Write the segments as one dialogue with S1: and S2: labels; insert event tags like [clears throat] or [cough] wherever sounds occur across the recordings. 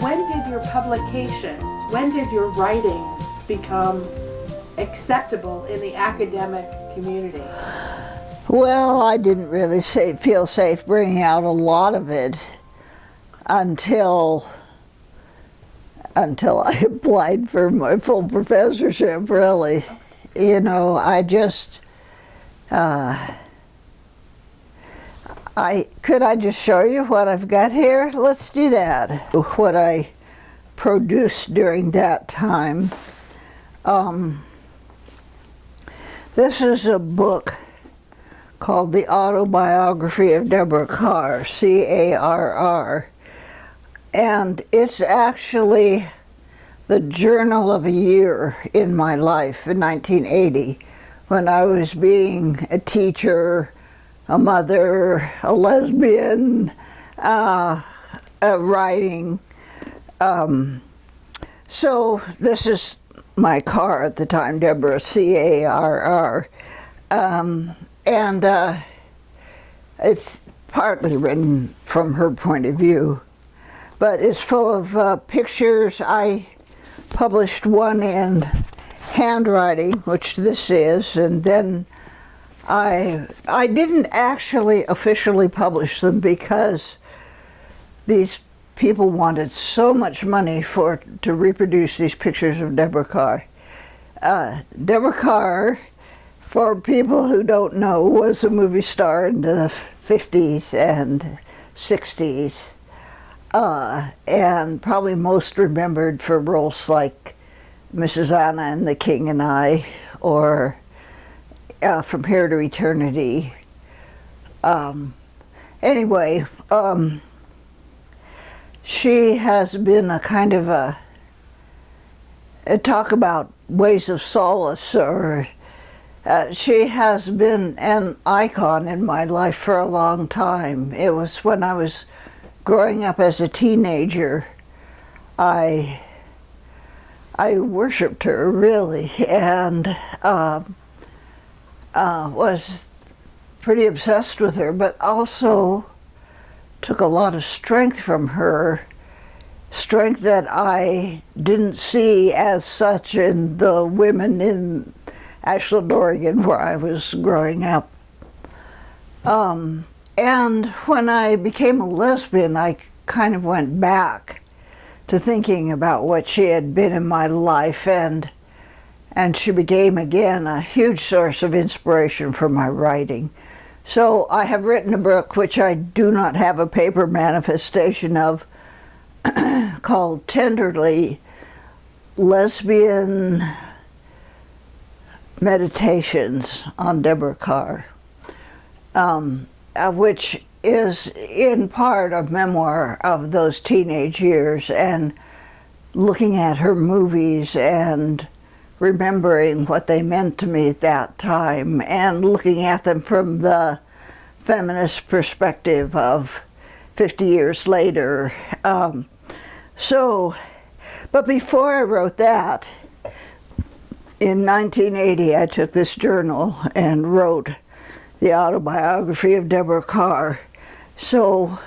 S1: When did your publications, when did your writings become acceptable in the academic community?
S2: Well, I didn't really feel safe bringing out a lot of it until until I [laughs] applied for my full professorship, really. You know, I just, uh, I, could I just show you what I've got here? Let's do that. What I produced during that time. Um, this is a book called The Autobiography of Deborah Carr, C-A-R-R. And it's actually the journal of a year in my life in 1980 when I was being a teacher, a mother, a lesbian, uh, writing. Um, so this is my car at the time, Deborah, C-A-R-R. Um, and uh, it's partly written from her point of view but it's full of uh, pictures. I published one in handwriting, which this is, and then I, I didn't actually officially publish them because these people wanted so much money for to reproduce these pictures of Deborah Kerr. Uh, Deborah Kerr, for people who don't know, was a movie star in the 50s and 60s uh, and probably most remembered for roles like Mrs. Anna and the King and I, or uh, From Here to Eternity. Um, anyway, um, she has been a kind of a, a talk about ways of solace or uh, she has been an icon in my life for a long time. It was when I was growing up as a teenager, I I worshipped her really, and uh, uh, was pretty obsessed with her, but also took a lot of strength from her, strength that I didn't see as such in the women in Ashland, Oregon, where I was growing up. Um, and when I became a lesbian, I kind of went back to thinking about what she had been in my life and and she became again a huge source of inspiration for my writing. So I have written a book which I do not have a paper manifestation of [clears throat] called Tenderly Lesbian Meditations on Deborah Kerr. Um, uh, which is in part a memoir of those teenage years and looking at her movies and remembering what they meant to me at that time and looking at them from the feminist perspective of 50 years later. Um, so, but before I wrote that, in 1980 I took this journal and wrote the autobiography of Deborah Carr. So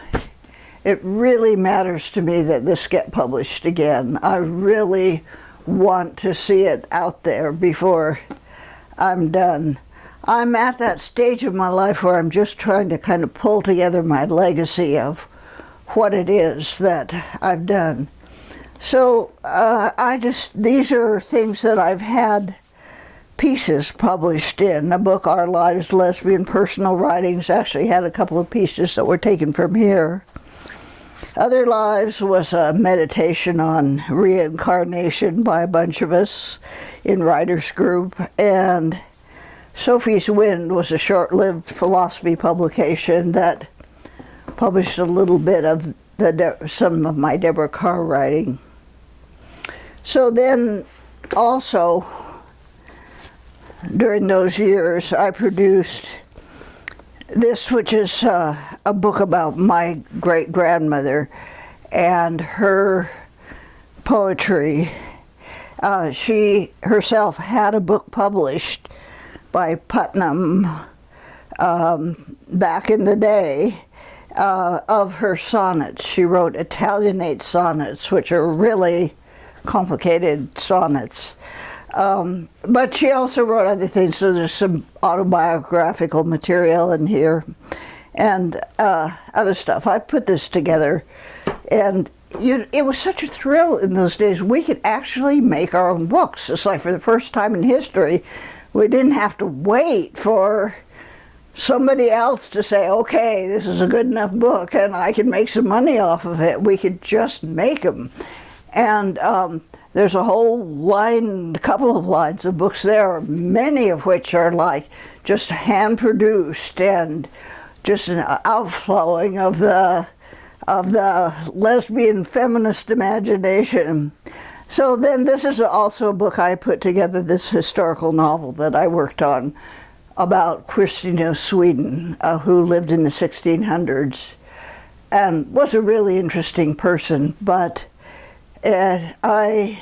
S2: it really matters to me that this get published again. I really want to see it out there before I'm done. I'm at that stage of my life where I'm just trying to kind of pull together my legacy of what it is that I've done. So uh, I just, these are things that I've had pieces published in a book, Our Lives, Lesbian Personal Writings. Actually had a couple of pieces that were taken from here. Other Lives was a meditation on reincarnation by a bunch of us in writers group. And Sophie's Wind was a short-lived philosophy publication that published a little bit of the, some of my Deborah Carr writing. So then also during those years, I produced this, which is uh, a book about my great-grandmother and her poetry. uh, she herself had a book published by Putnam um, back in the day uh, of her sonnets. She wrote Italianate sonnets, which are really complicated sonnets. Um, but she also wrote other things, so there's some autobiographical material in here and uh, other stuff. I put this together, and you, it was such a thrill in those days. We could actually make our own books. It's like for the first time in history, we didn't have to wait for somebody else to say, okay, this is a good enough book and I can make some money off of it. We could just make them. And um, there's a whole line, a couple of lines of books there, many of which are like just hand produced and just an outflowing of the of the lesbian feminist imagination. So then this is also a book I put together, this historical novel that I worked on about Christina of Sweden, uh, who lived in the 1600s and was a really interesting person, but uh, I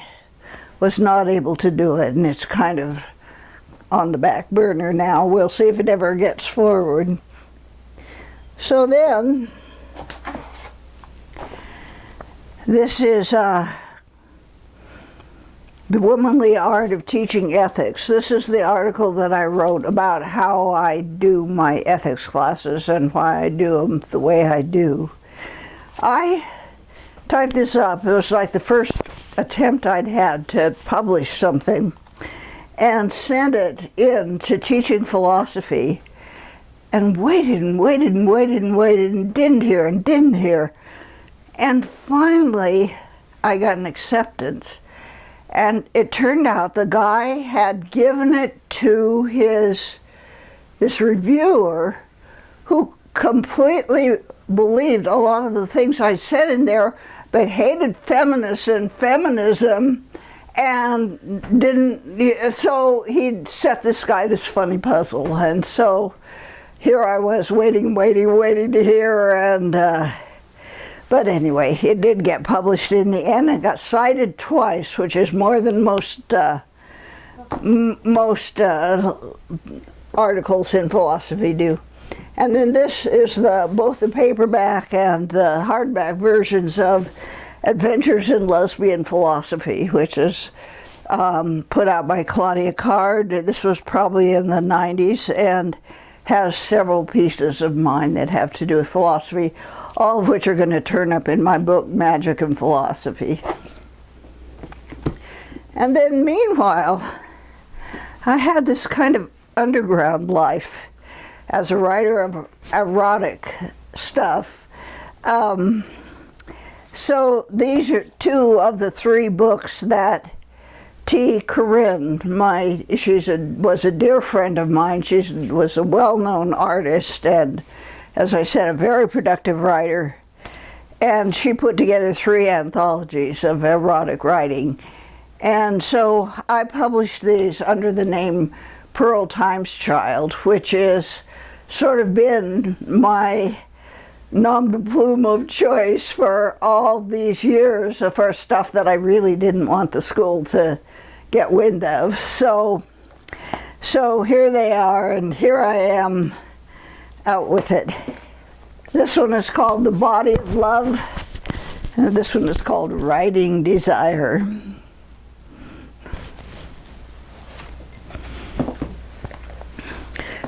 S2: was not able to do it, and it's kind of on the back burner now. We'll see if it ever gets forward. So then, this is uh, the Womanly Art of Teaching Ethics. This is the article that I wrote about how I do my ethics classes and why I do them the way I do. I typed this up. It was like the first attempt I'd had to publish something and sent it in to teaching philosophy and waited and waited and waited and waited and didn't hear and didn't hear. And finally, I got an acceptance and it turned out the guy had given it to his this reviewer who completely believed a lot of the things I said in there, but hated feminists and feminism and didn't, so he set this guy this funny puzzle. And so here I was waiting, waiting, waiting to hear, and uh, but anyway, it did get published in the end. It got cited twice, which is more than most uh, most uh, articles in philosophy do. And then this is the both the paperback and the hardback versions of Adventures in Lesbian Philosophy, which is um, put out by Claudia Card. This was probably in the 90s and has several pieces of mine that have to do with philosophy all of which are going to turn up in my book, Magic and Philosophy. And then meanwhile, I had this kind of underground life as a writer of erotic stuff. Um, so these are two of the three books that T. Corinne, my, she was a dear friend of mine. She was a well-known artist and as I said, a very productive writer. And she put together three anthologies of erotic writing. And so I published these under the name Pearl Times Child, which is sort of been my nom de plume of choice for all these years of for stuff that I really didn't want the school to get wind of. So, so here they are, and here I am out with it. This one is called The Body of Love, and this one is called Writing Desire.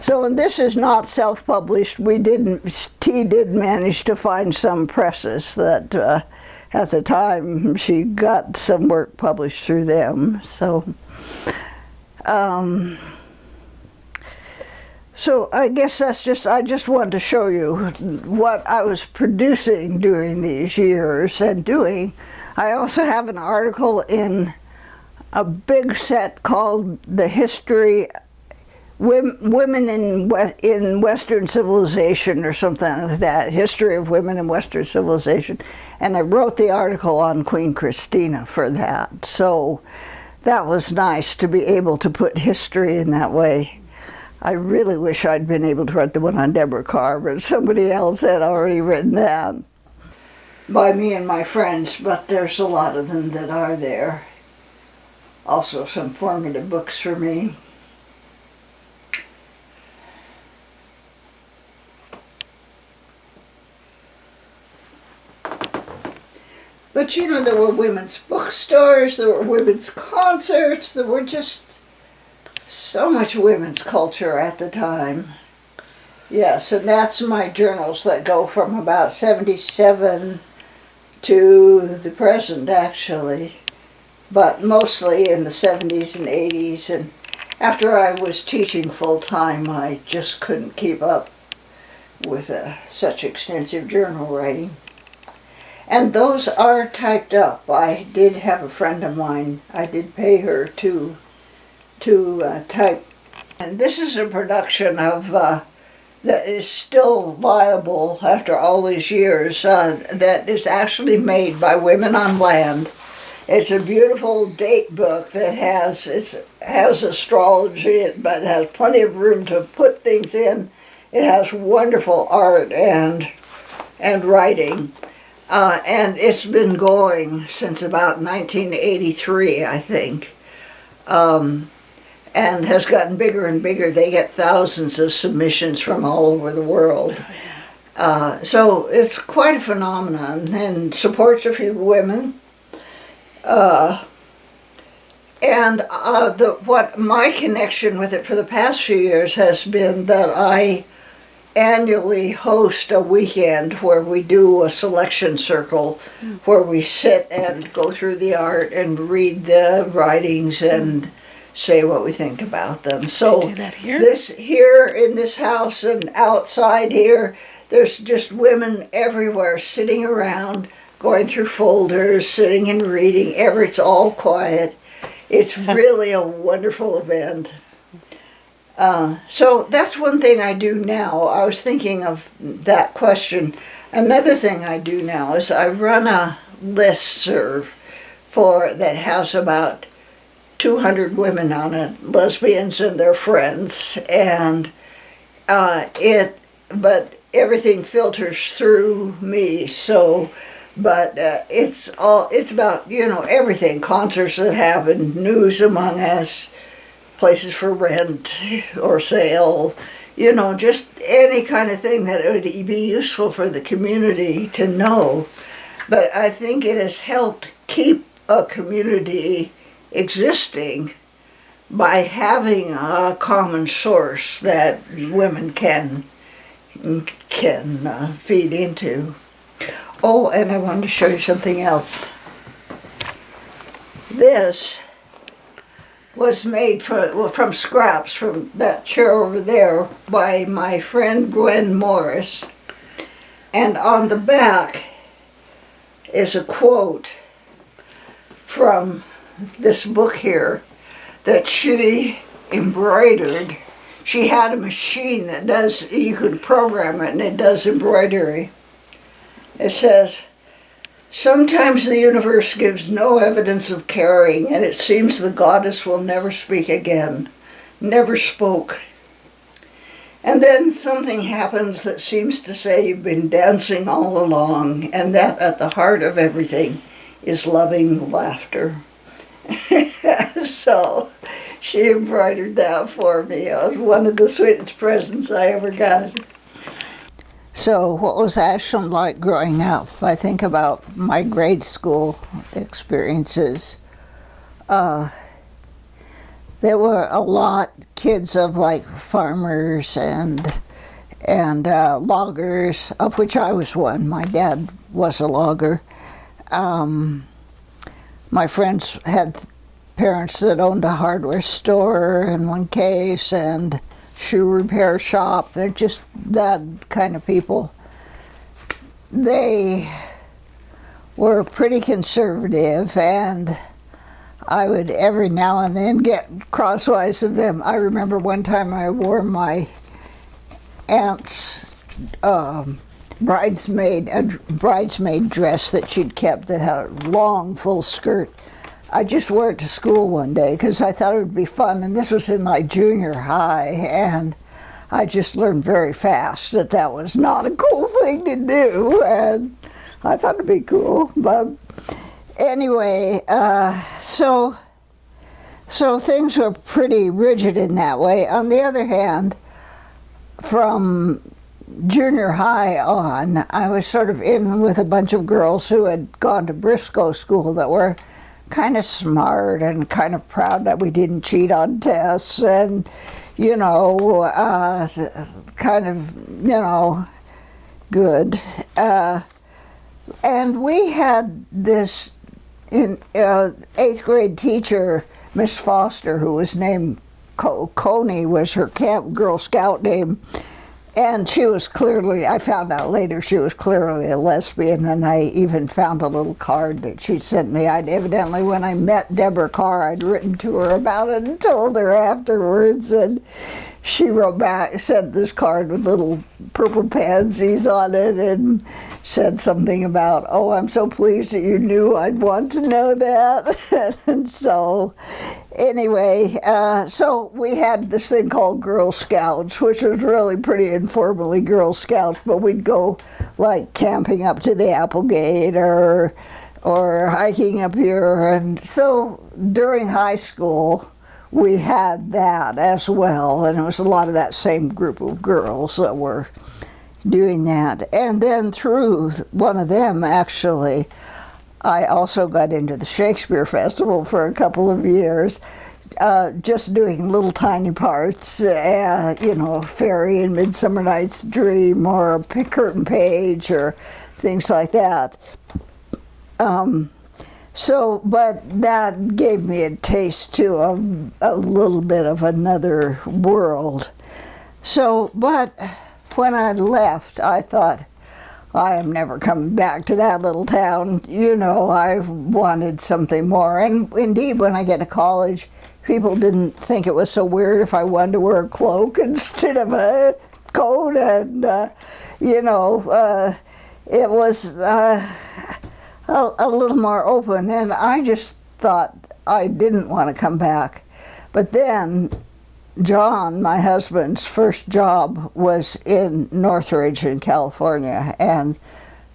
S2: So and this is not self-published. We didn't, T did manage to find some presses that uh, at the time she got some work published through them. So um, so I guess that's just, I just wanted to show you what I was producing during these years and doing. I also have an article in a big set called The History Women in, in Western Civilization or something like that, History of Women in Western Civilization. And I wrote the article on Queen Christina for that. So that was nice to be able to put history in that way. I really wish I'd been able to write the one on Deborah Kerr, but somebody else had already written that by me and my friends, but there's a lot of them that are there. also some formative books for me. But you know, there were women's bookstores, there were women's concerts, there were just so much women's culture at the time. Yes, and that's my journals that go from about 77 to the present, actually. But mostly in the 70s and 80s. And after I was teaching full time, I just couldn't keep up with uh, such extensive journal writing. And those are typed up. I did have a friend of mine, I did pay her to, to uh, type. And this is a production of, uh, that is still viable after all these years, uh, that is actually made by Women on Land. It's a beautiful date book that has, it has astrology, but has plenty of room to put things in. It has wonderful art and, and writing. Uh, and it's been going since about 1983, I think, um, and has gotten bigger and bigger. They get thousands of submissions from all over the world. Uh, so it's quite a phenomenon and supports a few women. Uh, and uh, the, what my connection with it for the past few years has been that I annually host a weekend where we do a selection circle where we sit and go through the art and read the writings and say what we think about them. So
S1: here?
S2: this here in this house and outside here, there's just women everywhere sitting around, going through folders, sitting and reading. Ever it's all quiet. It's [laughs] really a wonderful event. Uh, so that's one thing I do now. I was thinking of that question. Another thing I do now is I run a list serve for that has about 200 women on it, lesbians and their friends, and uh, it. But everything filters through me, so. But uh, it's all it's about you know everything concerts that happen, news among us, places for rent or sale, you know, just any kind of thing that would be useful for the community to know. But I think it has helped keep a community existing by having a common source that women can can uh, feed into. Oh, and I wanted to show you something else. This was made from, from scraps from that chair over there by my friend Gwen Morris. And on the back is a quote from this book here that she embroidered. She had a machine that does, you could program it and it does embroidery. It says, Sometimes the universe gives no evidence of caring, and it seems the goddess will never speak again. Never spoke. And then something happens that seems to say you've been dancing all along, and that at the heart of everything is loving laughter. [laughs] so she embroidered that for me. It was one of the sweetest presents I ever got. So, what was Ashland like growing up? I think about my grade school experiences. Uh, there were a lot kids of like farmers and and uh, loggers, of which I was one. My dad was a logger. Um, my friends had parents that owned a hardware store in one case, and shoe repair shop. They're just that kind of people. They were pretty conservative and I would every now and then get crosswise of them. I remember one time I wore my aunt's um, bridesmaid a bridesmaid dress that she'd kept that had a long full skirt I just wore it to school one day because I thought it would be fun, and this was in like junior high, and I just learned very fast that that was not a cool thing to do, and I thought it'd be cool. But anyway, uh, so so things were pretty rigid in that way. On the other hand, from junior high on, I was sort of in with a bunch of girls who had gone to Briscoe School that were kind of smart and kind of proud that we didn't cheat on tests and, you know, uh, kind of, you know, good. Uh, and we had this in uh, eighth grade teacher, Miss Foster, who was named Co- Coney, was her camp Girl Scout name. And she was clearly, I found out later, she was clearly a lesbian, and I even found a little card that she sent me. I'd evidently, when I met Deborah Kerr, I'd written to her about it and told her afterwards. And she wrote back, sent this card with little purple pansies on it, and said something about, oh, I'm so pleased that you knew I'd want to know that. [laughs] and so, anyway, uh, so we had this thing called Girl Scouts, which was really pretty informally Girl Scouts, but we'd go like camping up to the Applegate or or hiking up here. And so during high school, we had that as well, and it was a lot of that same group of girls that were doing that. And then through one of them, actually, I also got into the Shakespeare Festival for a couple of years, uh, just doing little tiny parts, uh, you know, Fairy in Midsummer Night's Dream or Curtain Page or things like that. Um, so, but that gave me a taste to a, a little bit of another world. So, but when I left, I thought, I am never coming back to that little town. You know, I wanted something more. And indeed, when I get to college, people didn't think it was so weird if I wanted to wear a cloak instead of a coat. And, uh, you know, uh, it was uh, a, a little more open. And I just thought I didn't want to come back. But then John, my husband's first job was in Northridge in California. And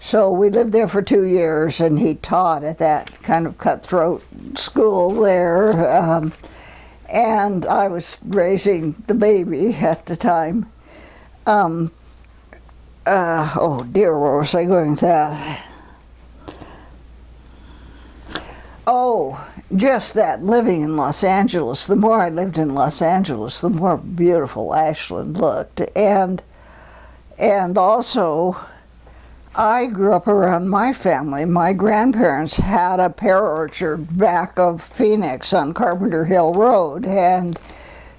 S2: so we lived there for two years, and he taught at that kind of cutthroat school there. Um, and I was raising the baby at the time. Um, uh, oh dear, where was I going with that? Oh, just that living in Los Angeles, the more I lived in Los Angeles, the more beautiful Ashland looked. And, and also, I grew up around my family. My grandparents had a pear orchard back of Phoenix on Carpenter Hill Road. And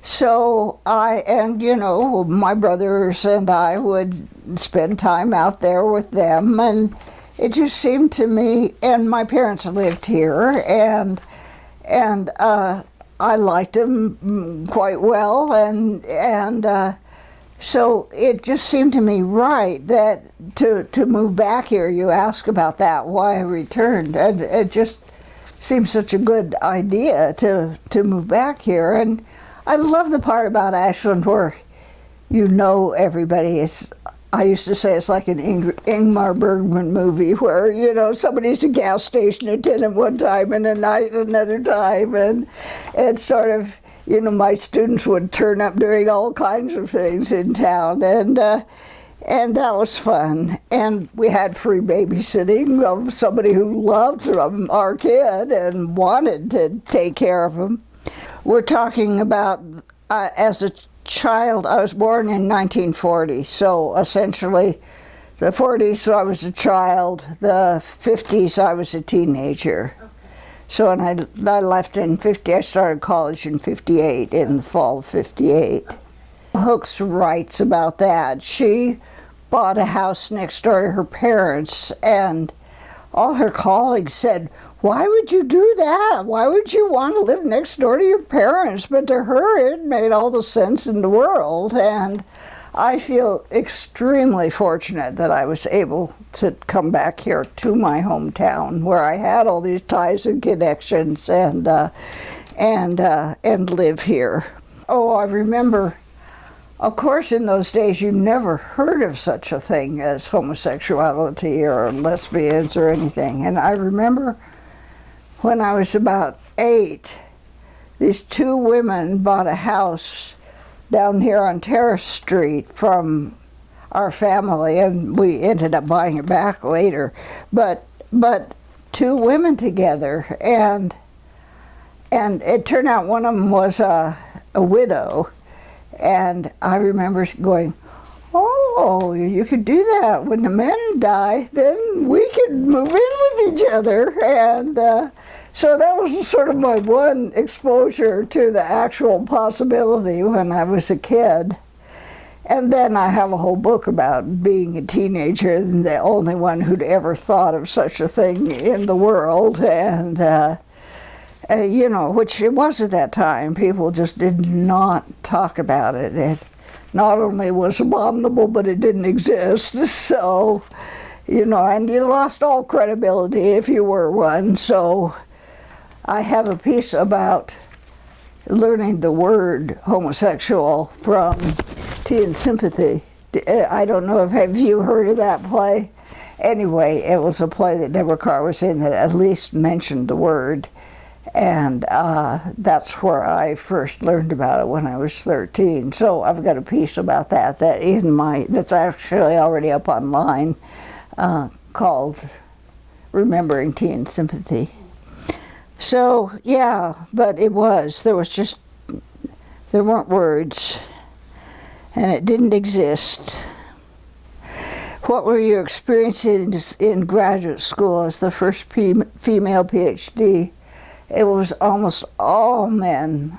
S2: so I, and you know, my brothers and I would spend time out there with them. And it just seemed to me, and my parents lived here, and and uh, I liked them quite well, and and uh, so it just seemed to me right that to to move back here. You ask about that, why I returned, and it just seems such a good idea to to move back here. And I love the part about Ashland where you know everybody. It's I used to say it's like an Ing Ingmar Bergman movie where, you know, somebody's a gas station attendant one time and a night another time. And it's sort of, you know, my students would turn up doing all kinds of things in town. And, uh, and that was fun. And we had free babysitting of somebody who loved our kid and wanted to take care of him. We're talking about uh, as a child, I was born in 1940, so essentially the 40s I was a child, the 50s I was a teenager. Okay. So when I, I left in 50, I started college in 58, in the fall of 58. Hooks writes about that. She bought a house next door to her parents and all her colleagues said, why would you do that? Why would you want to live next door to your parents? But to her, it made all the sense in the world. And I feel extremely fortunate that I was able to come back here to my hometown where I had all these ties and connections and, uh, and, uh, and live here. Oh, I remember of course, in those days, you never heard of such a thing as homosexuality or lesbians or anything. And I remember when I was about eight, these two women bought a house down here on Terrace Street from our family, and we ended up buying it back later. But but two women together, and and it turned out one of them was a, a widow, and I remember going, "Oh, you could do that when the men die. Then we could move in with each other." And uh, so that was sort of my one exposure to the actual possibility when I was a kid. And then I have a whole book about being a teenager and the only one who'd ever thought of such a thing in the world. And, uh, uh, you know, which it was at that time. People just did not talk about it. It not only was abominable, but it didn't exist. [laughs] So, you know, and you lost all credibility if you were one. So I have a piece about learning the word homosexual from Tea and Sympathy. Uh, I don't know if have you heard of that play? Anyway, it was a play that Deborah Kerr was in that at least mentioned the word. And uh, that's where I first learned about it when I was 13. So I've got a piece about that that in my that's actually already up online uh, called "Remembering Tea and Sympathy." So yeah, but it was there was just there weren't words and it didn't exist. What were your experiences in graduate school as the first female PhD? It was almost all men.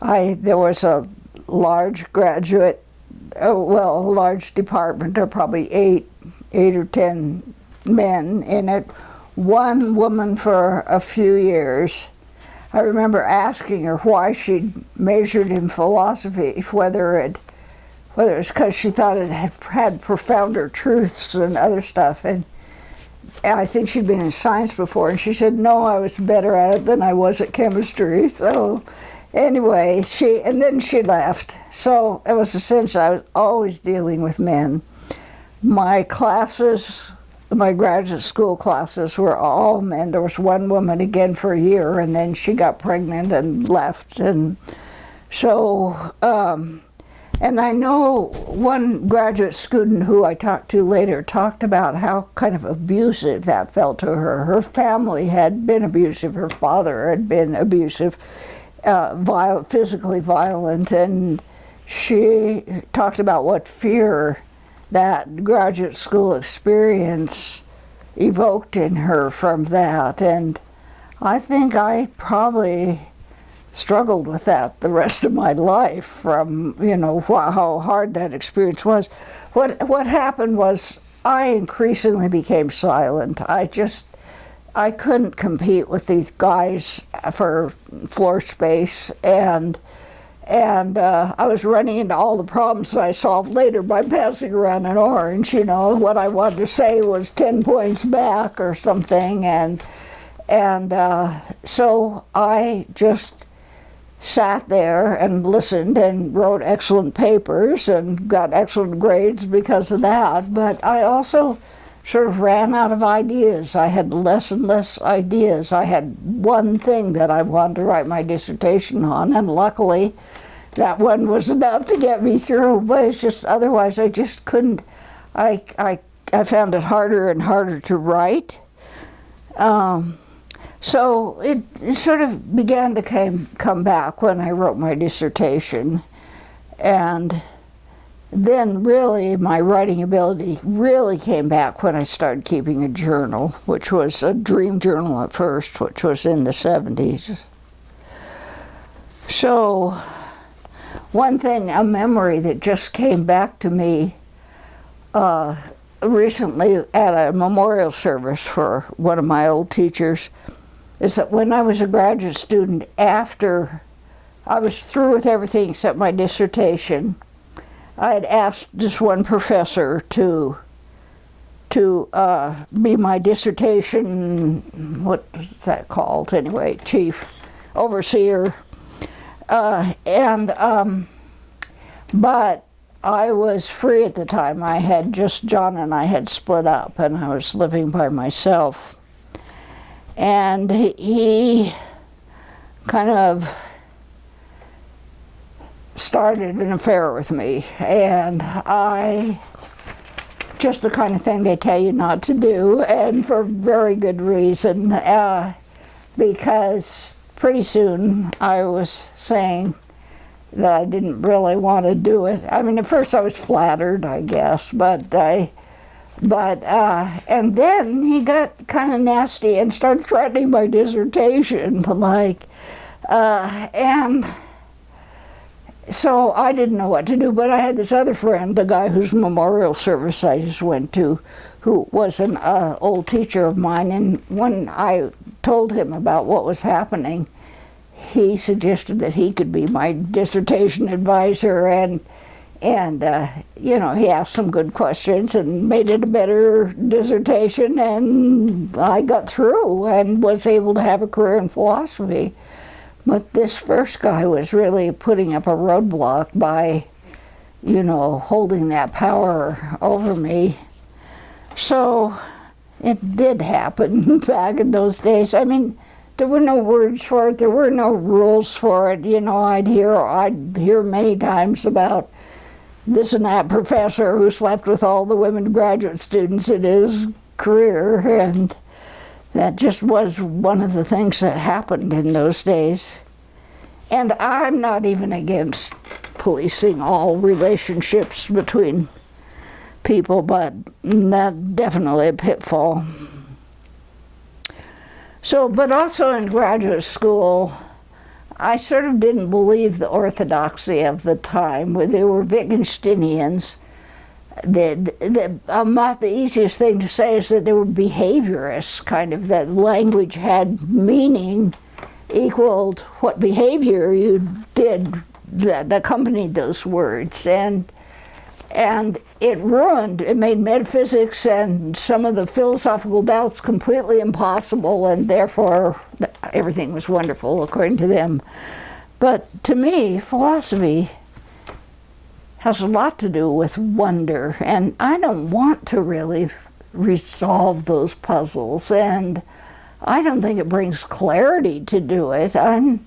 S2: I there was a large graduate, oh, well, a large department, or probably eight, eight or ten men in it. One woman for a few years. I remember asking her why she'd majored in philosophy, whether it whether it's because she thought it had, had profounder truths and other stuff. And I think she'd been in science before, and she said, no, I was better at it than I was at chemistry. So anyway, she, and then she left. So it was a sense I was always dealing with men. My classes, my graduate school classes were all men. There was one woman again for a year, and then she got pregnant and left. And so, um, and I know one graduate student who I talked to later talked about how kind of abusive that felt to her. Her family had been abusive, her father had been abusive, uh, physically violent, and she talked about what fear that graduate school experience evoked in her from that. And I think I probably struggled with that the rest of my life from you know how hard that experience was. What what happened was i increasingly became silent. I just i couldn't compete with these guys for floor space. And and uh, I was running into all the problems that I solved later by passing around an orange. You know, what I wanted to say was 10 points back or something. And, and uh, so I just sat there and listened and wrote excellent papers and got excellent grades because of that. But I also sort of ran out of ideas. I had less and less ideas. I had one thing that I wanted to write my dissertation on, and luckily that one was enough to get me through. But it's just otherwise I just couldn't. I, I, I found it harder and harder to write. Um, so it, sort of began to came, come back when I wrote my dissertation. And then really my writing ability really came back when I started keeping a journal, which was a dream journal at first, which was in the 70s. So one thing, a memory that just came back to me uh, recently at a memorial service for one of my old teachers, is that when I was a graduate student, after I was through with everything except my dissertation, I had asked this one professor to to uh, be my dissertation, what was that called anyway, chief, overseer. Uh, and, um, but I was free at the time. I had just, John and I had split up and I was living by myself and he kind of started an affair with me, and I just the kind of thing they tell you not to do, and for very good reason, uh, because pretty soon I was saying that I didn't really want to do it. I mean, at first I was flattered, I guess, but I, but uh, and then he got kind of nasty and started threatening my dissertation, like, uh, and so I didn't know what to do, but I had this other friend, the guy whose memorial service I just went to, who was an uh, old teacher of mine, and when I told him about what was happening, he suggested that he could be my dissertation advisor, and and uh, you know he asked some good questions and made it a better dissertation, and I got through and was able to have a career in philosophy. But this first guy was really putting up a roadblock by, you know, holding that power over me. So it did happen [laughs] back in those days. I mean, there were no words for it. There were no rules for it. You know, I'd hear I'd hear many times about this and that professor who slept with all the women graduate students in his career, and that just was one of the things that happened in those days. And I'm not even against policing all relationships between people, but that definitely a pitfall. So, but also in graduate school, I sort of didn't believe the orthodoxy of the time, where they were Wittgensteinians. The, the, about um, the easiest thing to say is that they were behaviorists, kind of that language had meaning equaled what behavior you did that accompanied those words. And and it ruined, it made metaphysics and some of the philosophical doubts completely impossible, and therefore everything was wonderful according to them. But to me, philosophy has a lot to do with wonder, and I don't want to really resolve those puzzles, and I don't think it brings clarity to do it. I'm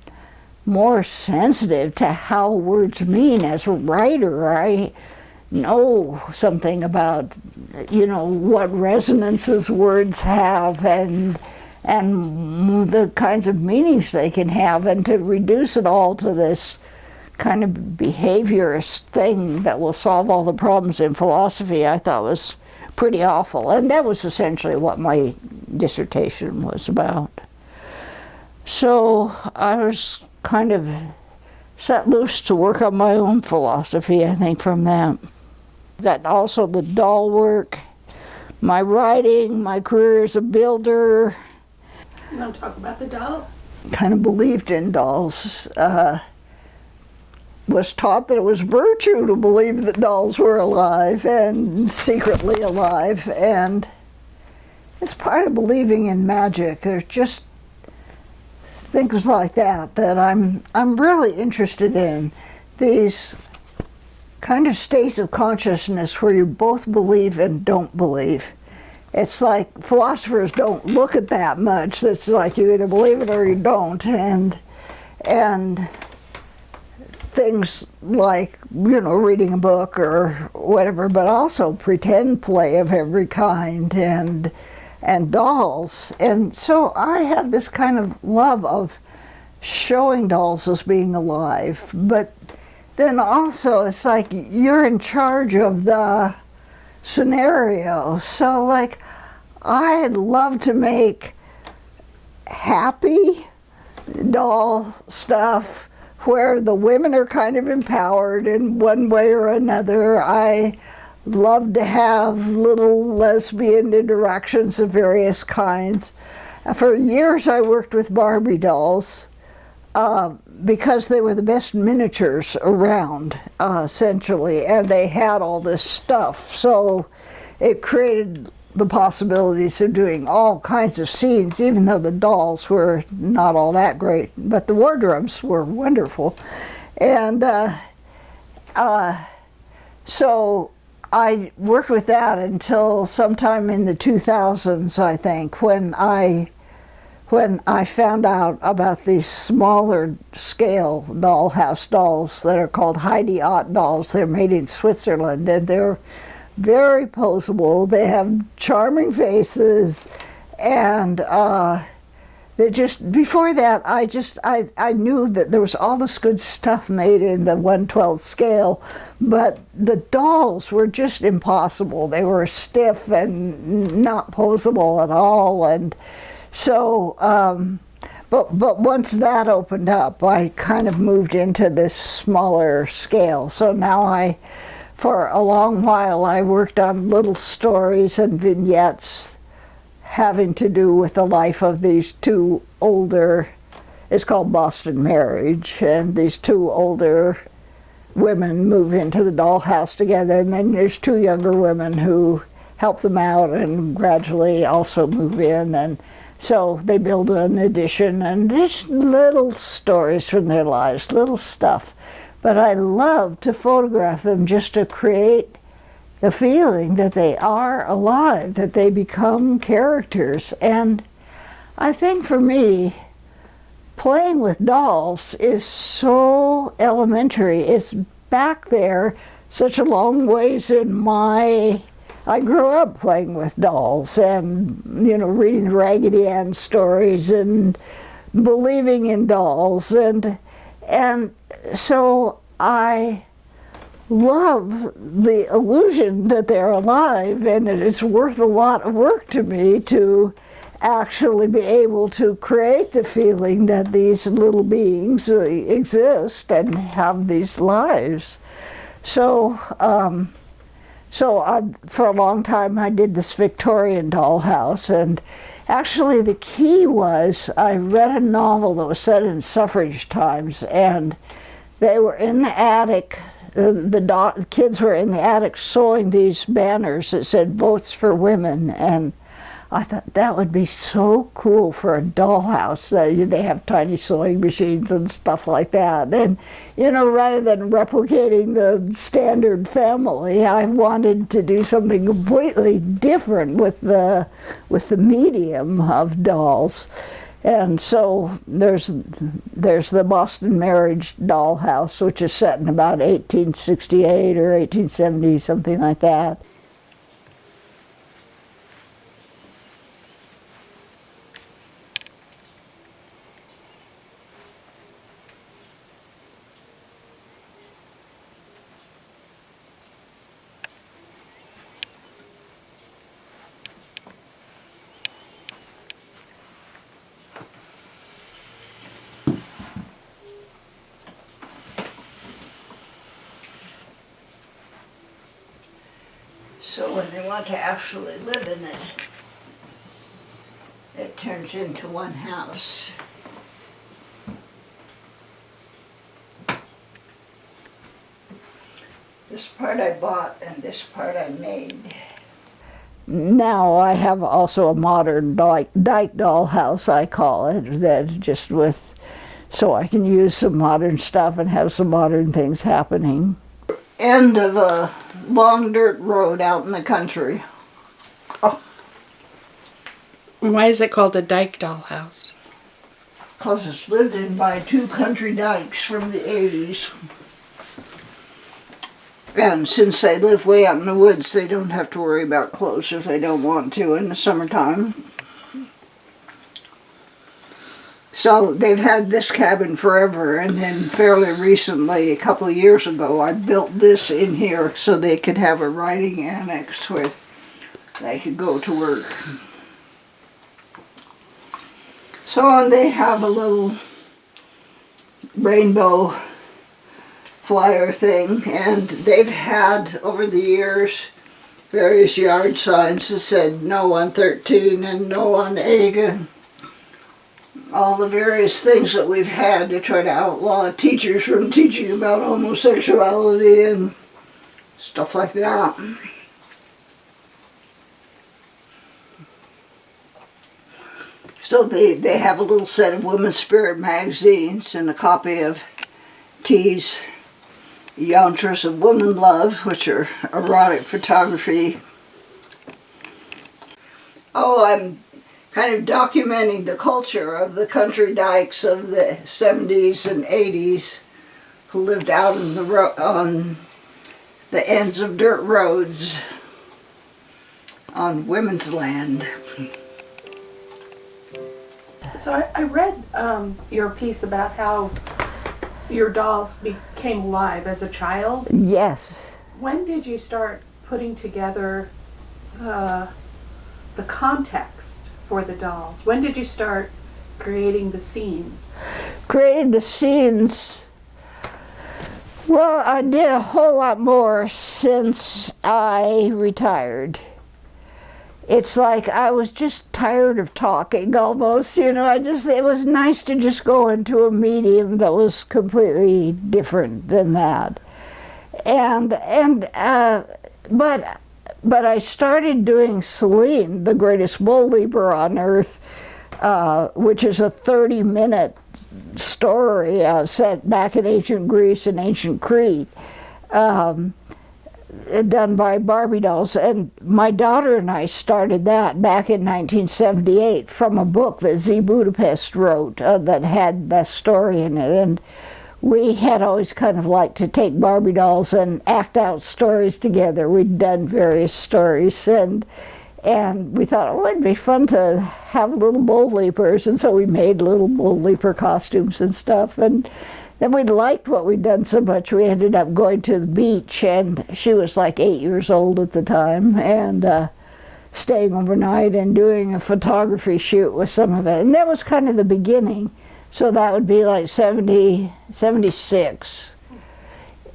S2: more sensitive to how words mean as a writer. I know something about, you know, what resonances words have and and the kinds of meanings they can have, and to reduce it all to this kind of behaviorist thing that will solve all the problems in philosophy, I thought was pretty awful. And that was essentially what my dissertation was about. So I was kind of set loose to work on my own philosophy, I think, from that. Got also the doll work, my writing, my career as a builder.
S1: You want to talk about the dolls?
S2: Kind of believed in dolls. Uh, was taught that it was virtue to believe that dolls were alive and secretly alive. And it's part of believing in magic. There's just things like that that I'm, I'm really interested in. These kind of states of consciousness where you both believe and don't believe. It's like philosophers don't look at that much. It's like you either believe it or you don't. And, and things like, you know, reading a book or whatever, but also pretend play of every kind and, and dolls. And so I have this kind of love of showing dolls as being alive, but then also it's like you're in charge of the scenario. So like I'd love to make happy doll stuff where the women are kind of empowered in one way or another. I love to have little lesbian interactions of various kinds. For years I worked with Barbie dolls uh, because they were the best miniatures around, uh, essentially, and they had all this stuff. So it created the possibilities of doing all kinds of scenes, even though the dolls were not all that great. But the wardrobes were wonderful. And uh, uh, so I worked with that until sometime in the 2000s, I think, when I when I found out about these smaller scale dollhouse dolls that are called Heidi Ott dolls. They're made in Switzerland and they're very posable. They have charming faces and uh, they just before that I just I, I knew that there was all this good stuff made in the 112th scale but the dolls were just impossible. They were stiff and not posable at all. And so um, but but once that opened up I kind of moved into this smaller scale. So now I for a long while I worked on little stories and vignettes having to do with the life of these two older, it's called Boston Marriage, and these two older women move into the dollhouse together, and then there's two younger women who help them out and gradually also move in, and so they build an addition, and just little stories from their lives, little stuff. But I love to photograph them just to create the feeling that they are alive, that they become characters. And I think for me, playing with dolls is so elementary. It's back there such a long ways in my I grew up playing with dolls and you know reading Raggedy Ann stories and believing in dolls and and so I love the illusion that they're alive and it's worth a lot of work to me to actually be able to create the feeling that these little beings uh, exist and have these lives. So, um, so I, for a long time I did this Victorian dollhouse and actually the key was I read a novel that was set in suffrage times and they were in the attic the kids were in the attic sewing these banners that said votes for women and I thought that would be so cool for a dollhouse. Uh, they have tiny sewing machines and stuff like that. And, you know, rather than replicating the standard family, I wanted to do something completely different with the, with the medium of dolls. And so there's there's the Boston Marriage Dollhouse, which is set in about 1868 or 1870, something like that. So when they want to actually live in it, it turns into one house. This part I bought and this part I made. Now I have also a modern dyke, dyke dollhouse, I call it, that just with, so I can use some modern stuff and have some modern things happening. End of a long dirt road out in the country. Oh.
S1: Why is it called a dyke dollhouse?
S2: Because it's lived in by two country dykes from the 80s. And since they live way out in the woods, they don't have to worry about clothes if they don't want to in the summertime. So they've had this cabin forever and then fairly recently, a couple of years ago, I built this in here so they could have a writing annex where they could go to work. So they have a little rainbow flyer thing and they've had over the years various yard signs that said no on 13 and no on 8 and all the various things that we've had to try to outlaw teachers from teaching about homosexuality and stuff like that. So they, they have a little set of Women's Spirit magazines and a copy of Tee's Yantras of Woman Love, which are erotic photography. Oh, I'm kind of documenting the culture of the country dykes of the 70s and 80s who lived out in the on the ends of dirt roads on women's land.
S1: So I, I read um, your piece about how your dolls became alive as a child.
S2: Yes.
S1: When did you start putting together the, the context for the dolls? When did you start creating the scenes?
S2: Created the scenes. Well, I did a whole lot more since I retired. It's like I was just tired of talking almost, you know. I just, it was nice to just go into a medium that was completely different than that. And, and, uh, but, but I started doing Selene, the greatest bull leaper on earth, uh, which is a 30 minute story uh, set back in ancient Greece and ancient Crete. Um, done by Barbie dolls. And my daughter and I started that back in 1978 from a book that Z Budapest wrote uh, that had that story in it. And we had always kind of liked to take Barbie dolls and act out stories together. We'd done various stories and and we thought, oh, it'd be fun to have little bull leapers. And so we made little bull leaper costumes and stuff. And then we liked what we'd done so much, we ended up going to the beach, and she was like eight years old at the time, and uh, staying overnight and doing a photography shoot with some of it. And that was kind of the beginning. So that would be like 70, 76.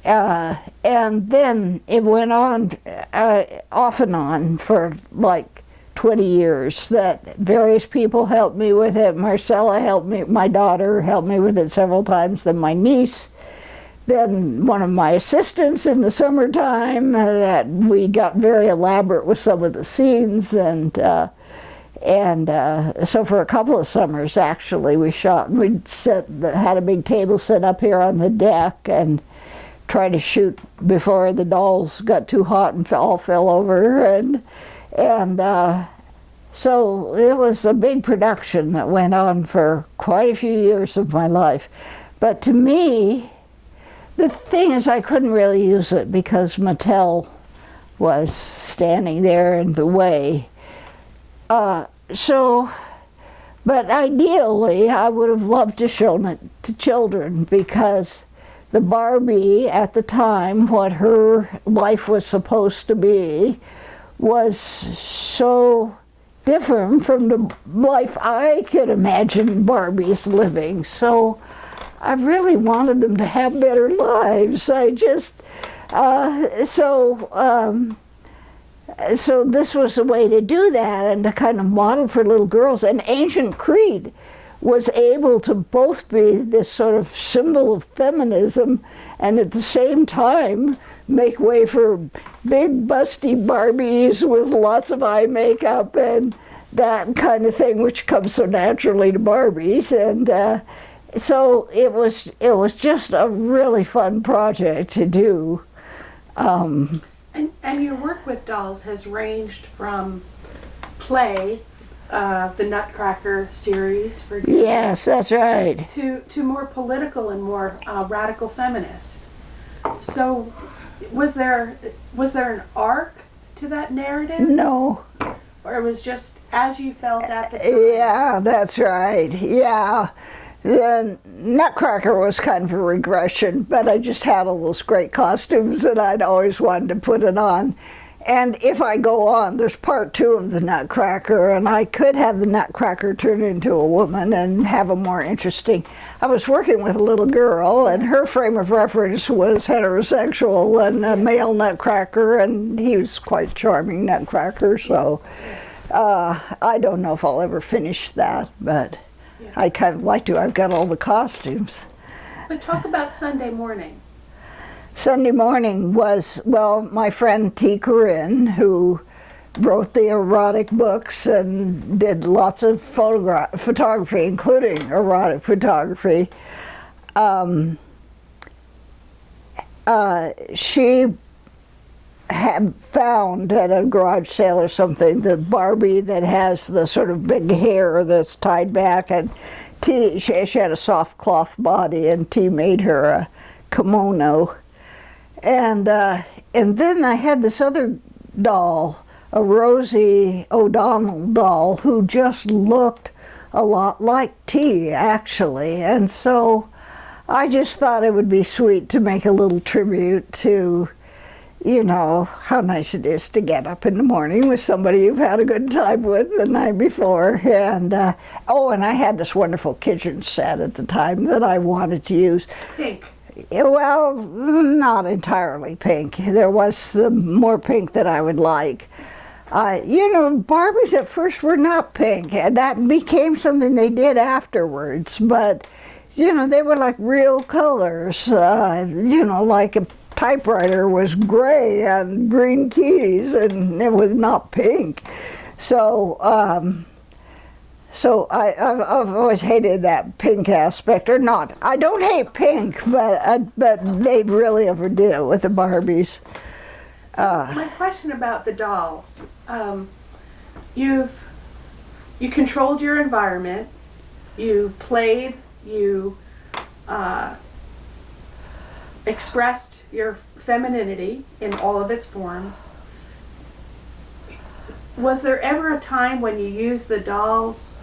S2: Uh, and then it went on uh, off and on for like 20 years that various people helped me with it. Marcella helped me, my daughter helped me with it several times, then my niece, then one of my assistants in the summertime uh, that we got very elaborate with some of the scenes and uh, and uh, so for a couple of summers actually we shot and we set had a big table set up here on the deck and tried to shoot before the dolls got too hot and all fell over and and uh, so it was a big production that went on for quite a few years of my life. But to me, the thing is I couldn't really use it because Mattel was standing there in the way. Uh, so, but ideally I would have loved to show it to children because the Barbie at the time, what her life was supposed to be, was so different from the life I could imagine Barbie's living. So I really wanted them to have better lives. I just, uh, so, um, so this was a way to do that and to kind of model for little girls. And ancient Crete was able to both be this sort of symbol of feminism and at the same time make way for big busty Barbies with lots of eye makeup and that kind of thing, which comes so naturally to Barbies. And uh, so it was it was just a really fun project to do. Um,
S1: and, and your work with dolls has ranged from play, uh, the Nutcracker series, for example.
S2: Yes, that's right.
S1: To to more political and more uh, radical feminist. So was there was there an arc to that narrative?
S2: No.
S1: Or it was just as you felt at the time?
S2: Yeah, that's right. Yeah. The Nutcracker was kind of a regression, but I just had all those great costumes that I'd always wanted to put it on. And if I go on, there's part two of the Nutcracker, and I could have the Nutcracker turn into a woman and have a more interesting. I was working with a little girl, and her frame of reference was heterosexual and a male Nutcracker, and he was quite charming Nutcracker. So uh, I don't know if I'll ever finish that, but. I kind of like to. I've got all the costumes.
S1: But talk about Sunday morning.
S2: Sunday morning was, well, my friend Tee Corinne, who wrote the erotic books and did lots of photography, including erotic photography. Um, uh, she had found at a garage sale or something the Barbie that has the sort of big hair that's tied back and Tee she, she had a soft cloth body and Tee made her a kimono and uh, and then I had this other doll a Rosie O'Donnell doll who just looked a lot like Tee actually and so I just thought it would be sweet to make a little tribute to you know, how nice it is to get up in the morning with somebody you've had a good time with the night before. And, uh, oh, and I had this wonderful kitchen set at the time that I wanted to use.
S1: Pink.
S2: Well, not entirely pink. There was more pink that I would like. Uh, you know, Barbies at first were not pink, and that became something they did afterwards. But, you know, they were like real colors. Uh, you know, like a typewriter was gray and green keys, and it was not pink. So, um, so I, I've, I've always hated that pink aspect, or not. I don't hate pink, but uh, but they really overdid it with the Barbies.
S1: So my question about the dolls, um, you've you controlled your environment, you played, you uh, expressed your femininity in all of its forms. Was there ever a time when you used the dolls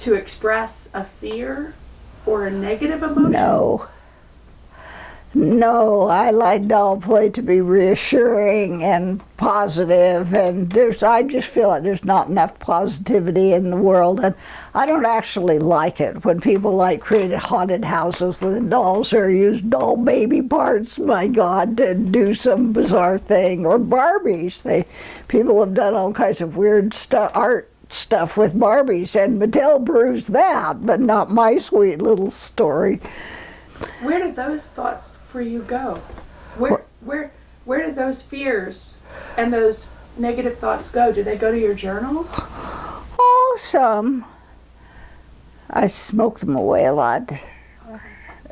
S1: to express a fear or a negative emotion?
S2: No. No, I like doll play to be reassuring and positive, and there's I just feel like there's not enough positivity in the world, and I don't actually like it when people like create haunted houses with dolls or use doll baby parts. My God, to do some bizarre thing or Barbies. They people have done all kinds of weird stuff art stuff with Barbies, and Mattel proves that, but not my sweet little story.
S1: Where did those thoughts for you go? Where where where did those fears and those negative thoughts go? Do they go to your journals?
S2: Oh, some. I smoke them away a lot.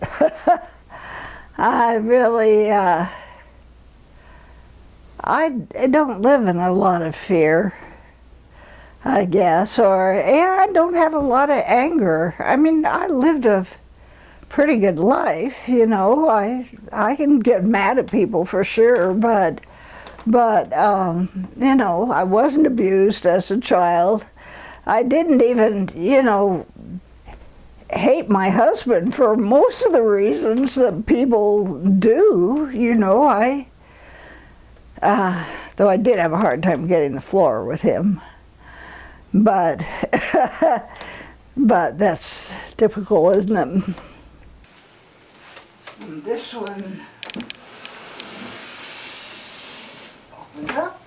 S2: [laughs] I really, uh, I don't live in a lot of fear, I guess, or yeah, I don't have a lot of anger. I mean, I lived a pretty good life, you know. I I can get mad at people for sure, but but um, you know, I wasn't abused as a child. I didn't even, you know, hate my husband for most of the reasons that people do. You know, I, uh, though I did have a hard time getting the floor with him. But, [laughs] but that's typical, isn't it? And this one opens up.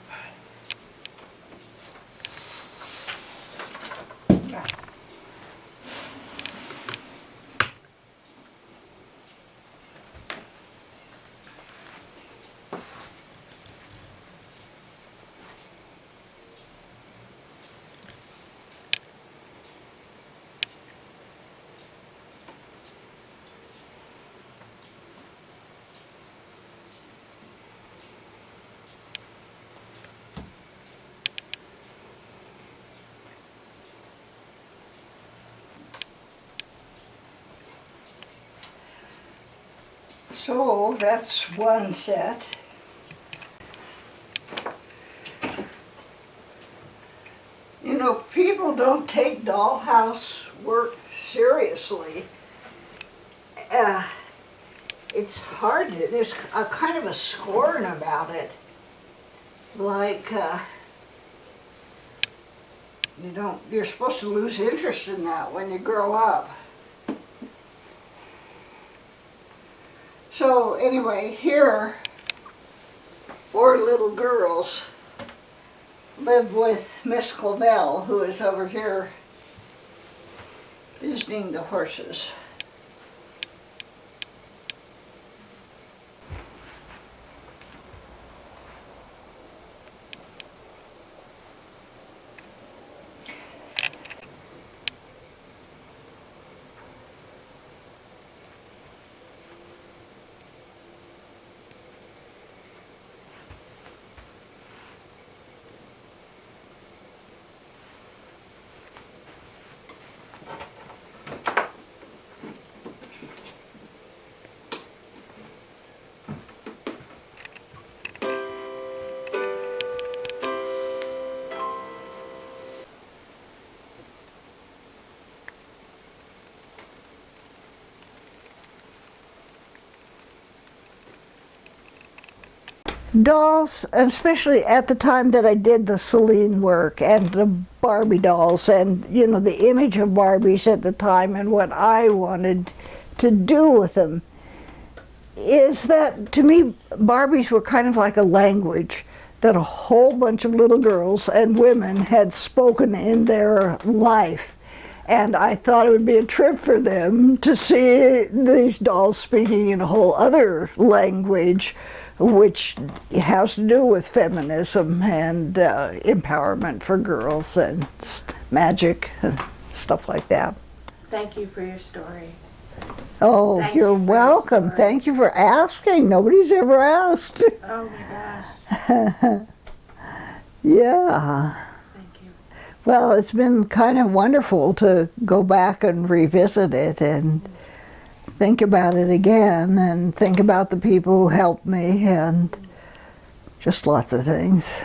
S2: So that's one set. You know, people don't take dollhouse work seriously. Uh, it's hard to, there's a kind of a scorn about it. Like, uh, you don't, you're supposed to lose interest in that when you grow up. So anyway, here, four little girls live with Miss Clavel, who is over here visiting the horses. Dolls, especially at the time that I did the Selene work and the Barbie dolls and, you know, the image of Barbies at the time and what I wanted to do with them, is that to me, Barbies were kind of like a language that a whole bunch of little girls and women had spoken in their life. And I thought it would be a trip for them to see these dolls speaking in a whole other language, which has to do with feminism and uh, empowerment for girls and magic and stuff like that.
S1: Thank you for your story.
S2: Oh,
S1: Thank
S2: you're
S1: you for your
S2: welcome. Thank you for asking. Nobody's ever asked.
S1: Oh my gosh. [laughs]
S2: yeah.
S1: Thank you.
S2: Well, it's been kind of wonderful to go back and revisit it and think about it again and think about the people who helped me and just lots of things.